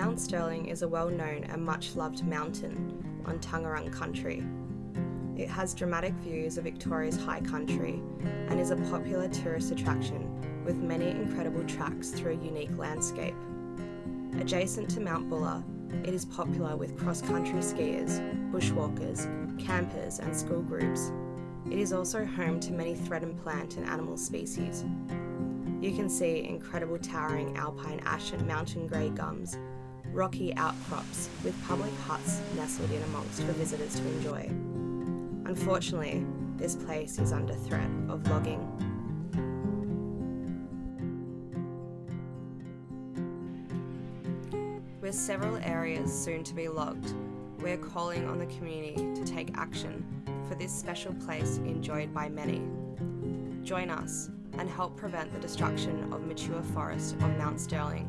Mount Stirling is a well known and much loved mountain on Taungurung country. It has dramatic views of Victoria's high country and is a popular tourist attraction with many incredible tracks through a unique landscape. Adjacent to Mount Buller, it is popular with cross country skiers, bushwalkers, campers, and school groups. It is also home to many threatened plant and animal species. You can see incredible towering alpine ash and mountain grey gums, rocky outcrops with public huts nestled in amongst for visitors to enjoy. Unfortunately, this place is under threat of logging. With several areas soon to be logged, we are calling on the community to take action for this special place enjoyed by many. Join us and help prevent the destruction of mature forest on Mount Stirling